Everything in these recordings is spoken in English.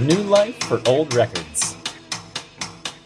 New life for old records.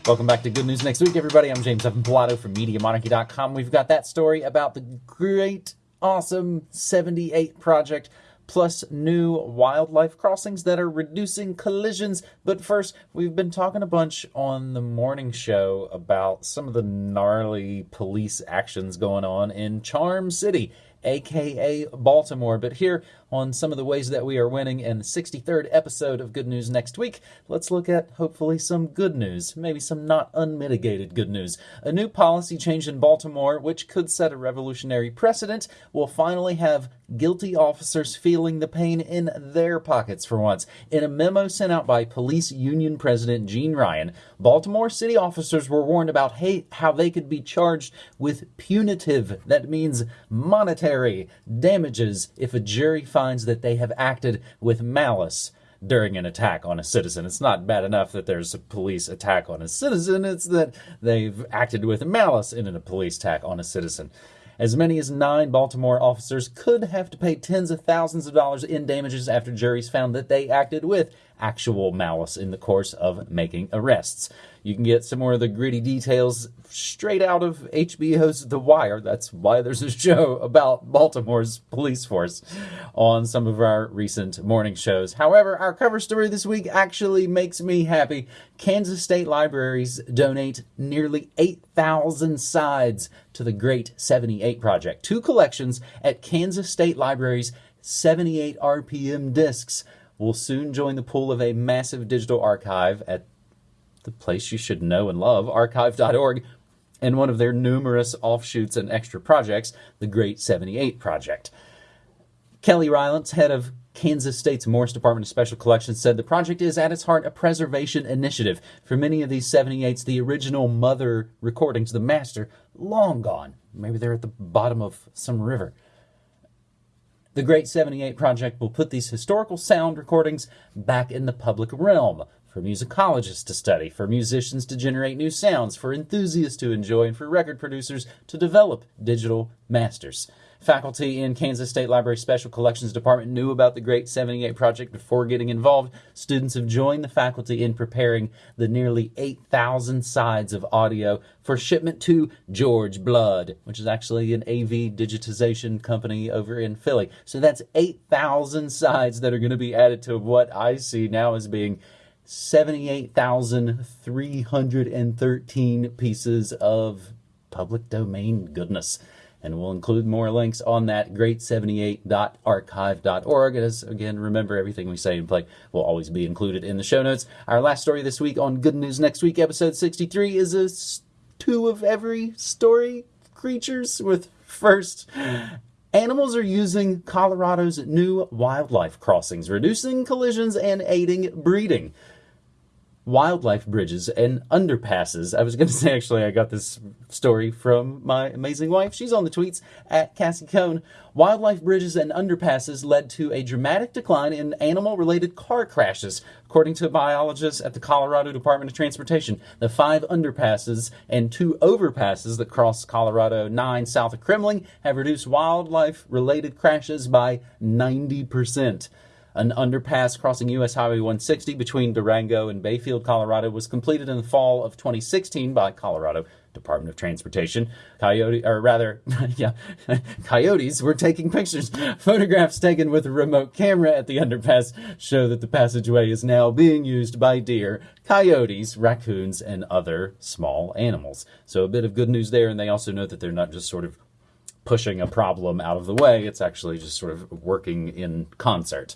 Welcome back to Good News Next Week, everybody. I'm James Evan Pilato from MediaMonarchy.com. We've got that story about the great, awesome 78 project, plus new wildlife crossings that are reducing collisions. But first, we've been talking a bunch on the morning show about some of the gnarly police actions going on in Charm City aka Baltimore. But here on some of the ways that we are winning in the 63rd episode of Good News next week, let's look at hopefully some good news, maybe some not unmitigated good news. A new policy change in Baltimore, which could set a revolutionary precedent, will finally have guilty officers feeling the pain in their pockets for once. In a memo sent out by Police Union President Gene Ryan, Baltimore city officers were warned about how they could be charged with punitive, that means monetary, damages if a jury finds that they have acted with malice during an attack on a citizen. It's not bad enough that there's a police attack on a citizen, it's that they've acted with malice in a police attack on a citizen. As many as nine Baltimore officers could have to pay tens of thousands of dollars in damages after juries found that they acted with actual malice in the course of making arrests. You can get some more of the gritty details straight out of HBO's The Wire. That's why there's a show about Baltimore's police force on some of our recent morning shows. However, our cover story this week actually makes me happy. Kansas State Libraries donate nearly 8,000 sides to the Great 78 Project. Two collections at Kansas State Libraries 78 RPM discs will soon join the pool of a massive digital archive at the place you should know and love, archive.org, and one of their numerous offshoots and extra projects, the Great 78 Project. Kelly Rylance, head of Kansas State's Morse Department of Special Collections, said the project is at its heart a preservation initiative. For many of these 78s, the original mother recordings, the master, long gone. Maybe they're at the bottom of some river. The Great 78 Project will put these historical sound recordings back in the public realm for musicologists to study, for musicians to generate new sounds, for enthusiasts to enjoy, and for record producers to develop digital masters. Faculty in Kansas State Library Special Collections Department knew about the Great 78 Project before getting involved. Students have joined the faculty in preparing the nearly 8,000 sides of audio for shipment to George Blood, which is actually an AV digitization company over in Philly. So that's 8,000 sides that are going to be added to what I see now as being 78,313 pieces of public domain goodness and we'll include more links on that great78.archive.org. As again, remember everything we say and play will always be included in the show notes. Our last story this week on Good News Next Week, episode 63, is a two of every story creatures with first. Animals are using Colorado's new wildlife crossings, reducing collisions and aiding breeding wildlife bridges and underpasses. I was going to say, actually, I got this story from my amazing wife. She's on the tweets at Cassie Cone. Wildlife bridges and underpasses led to a dramatic decline in animal related car crashes, according to biologists at the Colorado Department of Transportation. The five underpasses and two overpasses that cross Colorado 9 south of Kremmling have reduced wildlife related crashes by 90%. An underpass crossing U.S. Highway 160 between Durango and Bayfield, Colorado, was completed in the fall of 2016 by Colorado Department of Transportation. Coyote, or rather, yeah, coyotes were taking pictures. Photographs taken with a remote camera at the underpass show that the passageway is now being used by deer, coyotes, raccoons, and other small animals. So a bit of good news there, and they also note that they're not just sort of pushing a problem out of the way, it's actually just sort of working in concert.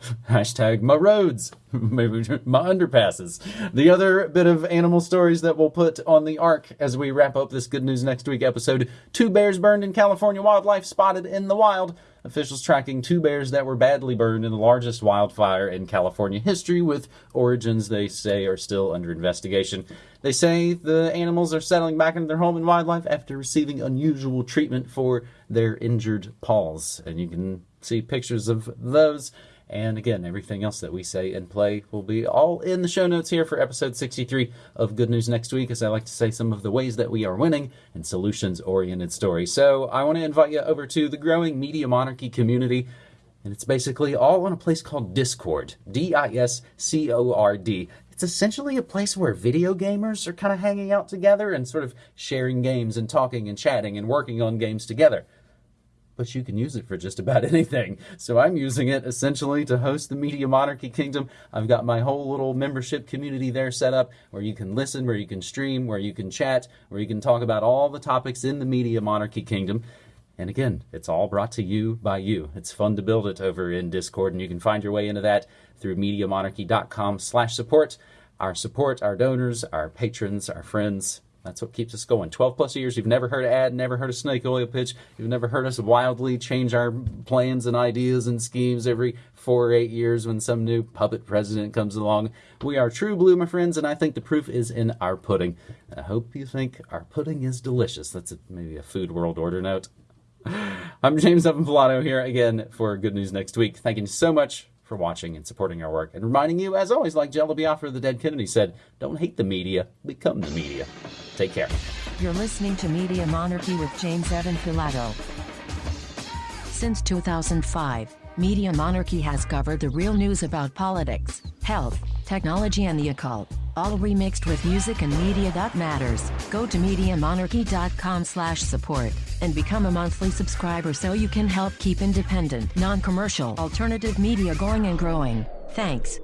Hashtag my roads, maybe my underpasses. The other bit of animal stories that we'll put on the arc as we wrap up this Good News Next Week episode two bears burned in California wildlife spotted in the wild. Officials tracking two bears that were badly burned in the largest wildfire in California history, with origins they say are still under investigation. They say the animals are settling back into their home in wildlife after receiving unusual treatment for their injured paws. And you can see pictures of those and again, everything else that we say and play will be all in the show notes here for episode 63 of Good News Next Week, as I like to say some of the ways that we are winning and solutions oriented stories. So I want to invite you over to the growing Media Monarchy community. And it's basically all on a place called Discord. D I S C O R D. It's essentially a place where video gamers are kind of hanging out together and sort of sharing games and talking and chatting and working on games together. But you can use it for just about anything. So I'm using it essentially to host the Media Monarchy Kingdom. I've got my whole little membership community there set up where you can listen, where you can stream, where you can chat, where you can talk about all the topics in the Media Monarchy Kingdom. And again, it's all brought to you by you. It's fun to build it over in Discord, and you can find your way into that through MediaMonarchy.com slash support. Our support, our donors, our patrons, our friends, that's what keeps us going. 12 plus years, you've never heard an ad, never heard a snake oil pitch, you've never heard us wildly change our plans and ideas and schemes every four or eight years when some new puppet president comes along. We are true blue, my friends, and I think the proof is in our pudding. I hope you think our pudding is delicious. That's a, maybe a food world order note. I'm James Evan Pilato here again for Good News Next Week. Thank you so much for watching and supporting our work. And reminding you, as always, like Jello Biafra, the dead Kennedy said, don't hate the media, become the media. Take care. You're listening to Media Monarchy with James Evan Pilato. Since 2005, Media Monarchy has covered the real news about politics, health, technology and the occult, all remixed with music and media that matters. Go to MediaMonarchy.com slash support and become a monthly subscriber so you can help keep independent, non-commercial, alternative media going and growing. Thanks.